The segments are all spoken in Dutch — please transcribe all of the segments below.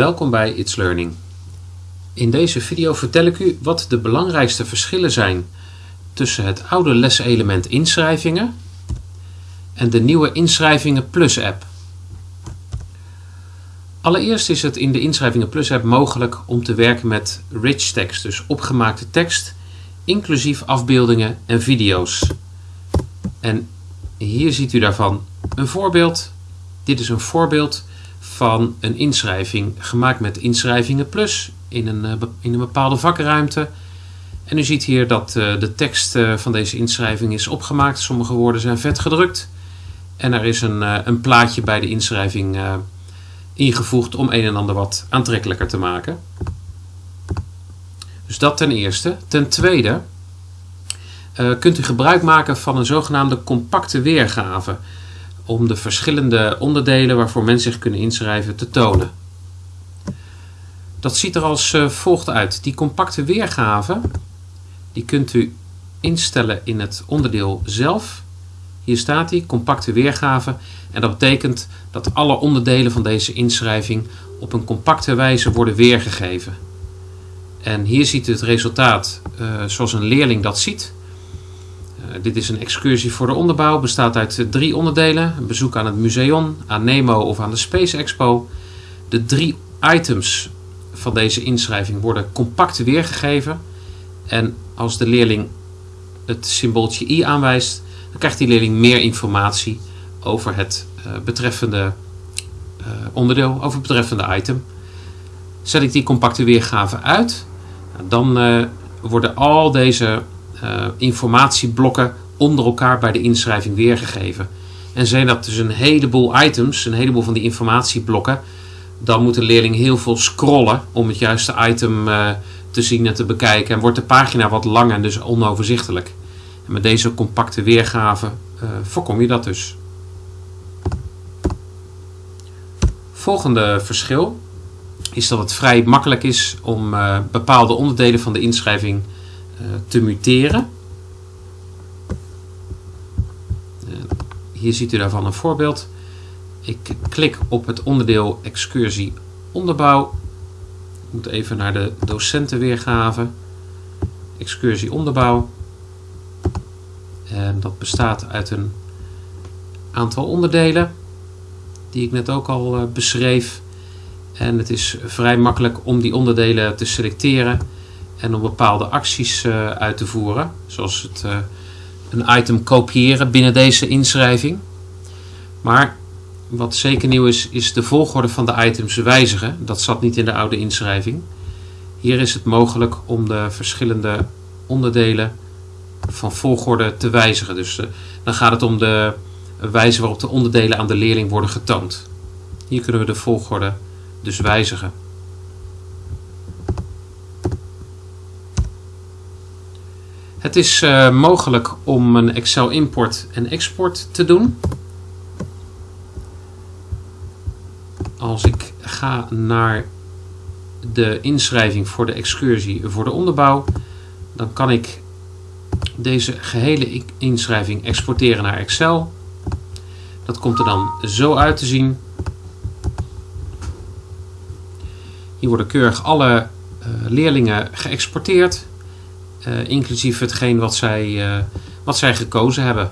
Welkom bij It's Learning. In deze video vertel ik u wat de belangrijkste verschillen zijn tussen het oude leselement inschrijvingen en de nieuwe Inschrijvingen Plus app. Allereerst is het in de Inschrijvingen Plus app mogelijk om te werken met rich text, dus opgemaakte tekst, inclusief afbeeldingen en video's. En hier ziet u daarvan een voorbeeld. Dit is een voorbeeld van een inschrijving gemaakt met Inschrijvingen Plus in een, eh, in een bepaalde vakruimte. En u ziet hier dat eh, de tekst eh, van deze inschrijving is opgemaakt. Sommige woorden zijn vet gedrukt. En er is een, een plaatje bij de inschrijving ingevoegd om een en ander wat aantrekkelijker te maken. Dus dat ten eerste. Ten tweede kunt u gebruik maken van een zogenaamde compacte weergave om de verschillende onderdelen waarvoor mensen zich kunnen inschrijven te tonen. Dat ziet er als eh, volgt uit. Die compacte weergave die kunt u instellen in het onderdeel zelf. Hier staat die, compacte weergave. En dat betekent dat alle onderdelen van deze inschrijving op een compacte wijze worden weergegeven. En hier ziet u het resultaat uh, zoals een leerling dat ziet. Uh, dit is een excursie voor de onderbouw, bestaat uit drie onderdelen. Een bezoek aan het museum, aan Nemo of aan de Space Expo. De drie items van deze inschrijving worden compact weergegeven. En als de leerling het symbooltje i aanwijst, dan krijgt die leerling meer informatie over het uh, betreffende onderdeel, over het betreffende item. Zet ik die compacte weergave uit, dan worden al deze informatieblokken onder elkaar bij de inschrijving weergegeven. En zijn dat dus een heleboel items, een heleboel van die informatieblokken, dan moet de leerling heel veel scrollen om het juiste item uh, te zien en te bekijken. En wordt de pagina wat lang en dus onoverzichtelijk. En met deze compacte weergave uh, voorkom je dat dus. Volgende verschil is dat het vrij makkelijk is om bepaalde onderdelen van de inschrijving te muteren. hier ziet u daarvan een voorbeeld. Ik klik op het onderdeel excursie onderbouw. Ik moet even naar de docentenweergave. Excursie onderbouw. En dat bestaat uit een aantal onderdelen die ik net ook al uh, beschreef. En het is vrij makkelijk om die onderdelen te selecteren en om bepaalde acties uh, uit te voeren. Zoals het, uh, een item kopiëren binnen deze inschrijving. Maar wat zeker nieuw is, is de volgorde van de items wijzigen. Dat zat niet in de oude inschrijving. Hier is het mogelijk om de verschillende onderdelen van volgorde te wijzigen. Dus uh, dan gaat het om de wijze waarop de onderdelen aan de leerling worden getoond. Hier kunnen we de volgorde dus wijzigen. Het is uh, mogelijk om een Excel import en export te doen. als ik ga naar de inschrijving voor de excursie voor de onderbouw, dan kan ik deze gehele inschrijving exporteren naar Excel. Dat komt er dan zo uit te zien. Hier worden keurig alle uh, leerlingen geëxporteerd, uh, inclusief hetgeen wat zij, uh, wat zij gekozen hebben.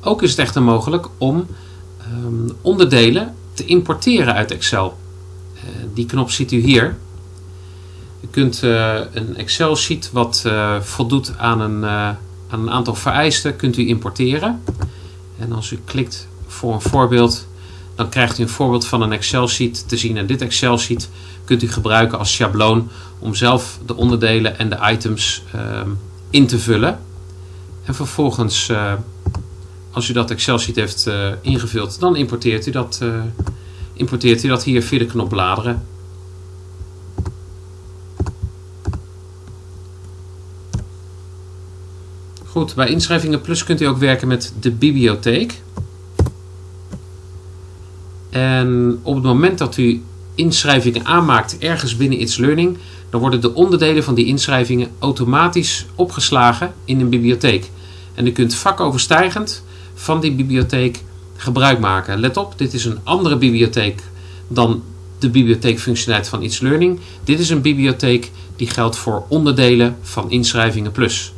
Ook is het echter mogelijk om um, onderdelen te importeren uit Excel. Uh, die knop ziet u hier. U kunt een Excel sheet wat voldoet aan een, aan een aantal vereisten kunt u importeren. En als u klikt voor een voorbeeld, dan krijgt u een voorbeeld van een Excel sheet te zien. En dit Excel sheet kunt u gebruiken als schabloon om zelf de onderdelen en de items ehm, in te vullen. En vervolgens als u dat Excel sheet heeft uh, ingevuld, dan importeert u, dat, uh, importeert u dat hier via de knop bladeren. Goed, bij Inschrijvingen Plus kunt u ook werken met de bibliotheek. En op het moment dat u inschrijvingen aanmaakt ergens binnen It's Learning, dan worden de onderdelen van die inschrijvingen automatisch opgeslagen in een bibliotheek. En u kunt vakoverstijgend van die bibliotheek gebruik maken. Let op, dit is een andere bibliotheek dan de bibliotheekfunctionaliteit van It's Learning. Dit is een bibliotheek die geldt voor onderdelen van Inschrijvingen Plus.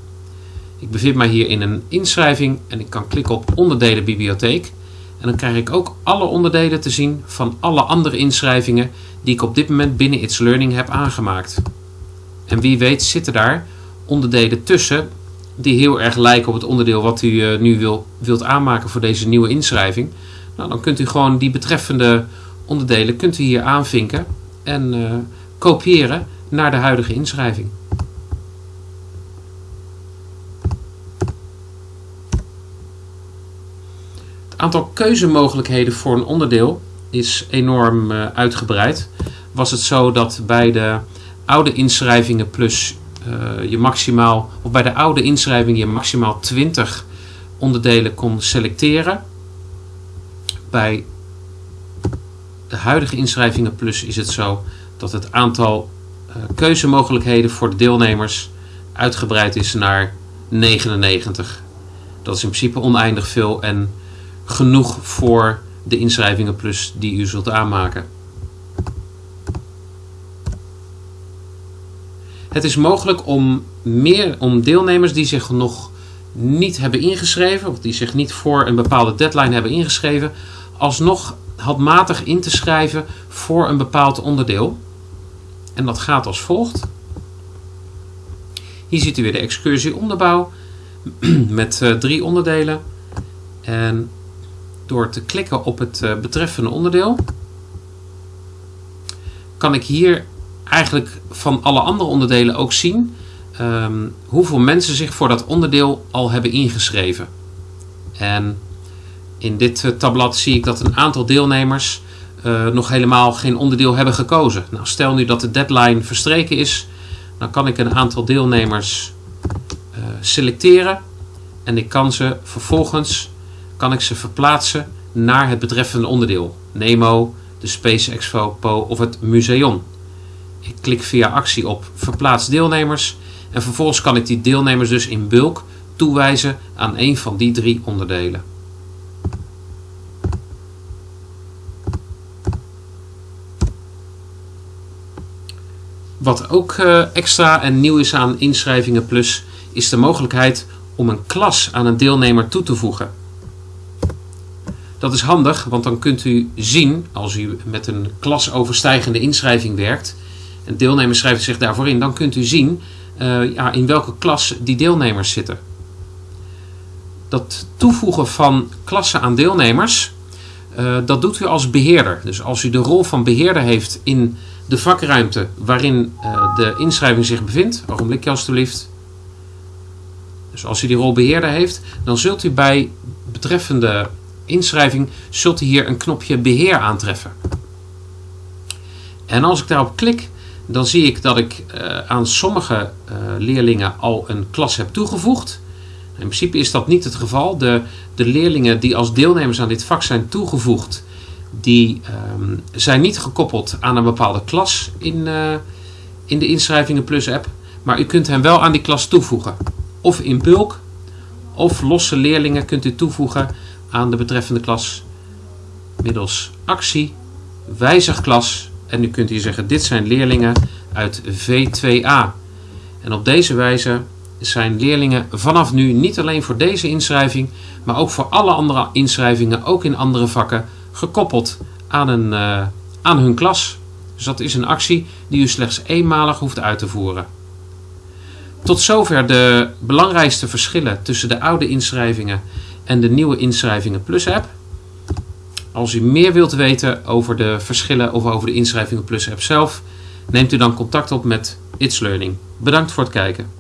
Ik bevind mij hier in een inschrijving en ik kan klikken op onderdelen bibliotheek. En dan krijg ik ook alle onderdelen te zien van alle andere inschrijvingen die ik op dit moment binnen It's Learning heb aangemaakt. En wie weet zitten daar onderdelen tussen die heel erg lijken op het onderdeel wat u uh, nu wil, wilt aanmaken voor deze nieuwe inschrijving. Nou, dan kunt u gewoon die betreffende onderdelen kunt u hier aanvinken en uh, kopiëren naar de huidige inschrijving. Aantal keuzemogelijkheden voor een onderdeel is enorm uh, uitgebreid. Was het zo dat bij de oude inschrijvingen plus uh, je maximaal, of bij de oude inschrijving je maximaal 20 onderdelen kon selecteren. Bij de huidige inschrijvingen plus is het zo dat het aantal uh, keuzemogelijkheden voor de deelnemers uitgebreid is naar 99. Dat is in principe oneindig veel en genoeg voor de inschrijvingen plus die u zult aanmaken. Het is mogelijk om, meer, om deelnemers die zich nog niet hebben ingeschreven, of die zich niet voor een bepaalde deadline hebben ingeschreven, alsnog handmatig in te schrijven voor een bepaald onderdeel. En dat gaat als volgt. Hier ziet u weer de excursie onderbouw met uh, drie onderdelen. En door te klikken op het uh, betreffende onderdeel kan ik hier eigenlijk van alle andere onderdelen ook zien um, hoeveel mensen zich voor dat onderdeel al hebben ingeschreven. En in dit uh, tabblad zie ik dat een aantal deelnemers uh, nog helemaal geen onderdeel hebben gekozen. Nou, stel nu dat de deadline verstreken is, dan kan ik een aantal deelnemers selecteren en ik kan ze vervolgens kan ik ze verplaatsen naar het betreffende onderdeel. Nemo, de Space Expo of het museum. Ik klik via actie op verplaats deelnemers en vervolgens kan ik die deelnemers dus in bulk toewijzen aan een van die drie onderdelen. Wat ook uh, extra en nieuw is aan inschrijvingen plus is de mogelijkheid om een klas aan een deelnemer toe te voegen. Dat is handig, want dan kunt u zien, als u met een klasoverstijgende inschrijving werkt, en deelnemers schrijven zich daarvoor in, dan kunt u zien uh, ja, in welke klas die deelnemers zitten. Dat toevoegen van klassen aan deelnemers, uh, dat doet u als beheerder. Dus als u de rol van beheerder heeft in de vakruimte waarin uh, de inschrijving zich bevindt, ogenblikje alstublieft. Dus als u die rol beheerder heeft, dan zult u bij betreffende inschrijving zult u hier een knopje beheer aantreffen. En als ik daarop klik, dan zie ik dat ik uh, aan sommige uh, leerlingen al een klas heb toegevoegd. In principe is dat niet het geval. De, de leerlingen die als deelnemers aan dit vak zijn toegevoegd, die um, zijn niet gekoppeld aan een bepaalde klas in, uh, in de Inschrijvingen Plus app. Maar u kunt hen wel aan die klas toevoegen. Of in bulk, of losse leerlingen kunt u toevoegen aan de betreffende klas middels actie, wijzig klas en nu kunt u zeggen dit zijn leerlingen uit V2A. En op deze wijze zijn leerlingen vanaf nu niet alleen voor deze inschrijving, maar ook voor alle andere inschrijvingen, ook in andere vakken, gekoppeld aan, een, uh, aan hun klas. Dus dat is een actie die u slechts eenmalig hoeft uit te voeren. Tot zover de belangrijkste verschillen tussen de oude inschrijvingen en de nieuwe inschrijvingen Plus app. Als u meer wilt weten over de verschillen of over de inschrijvingen Plus app zelf, neemt u dan contact op met It's Learning. Bedankt voor het kijken.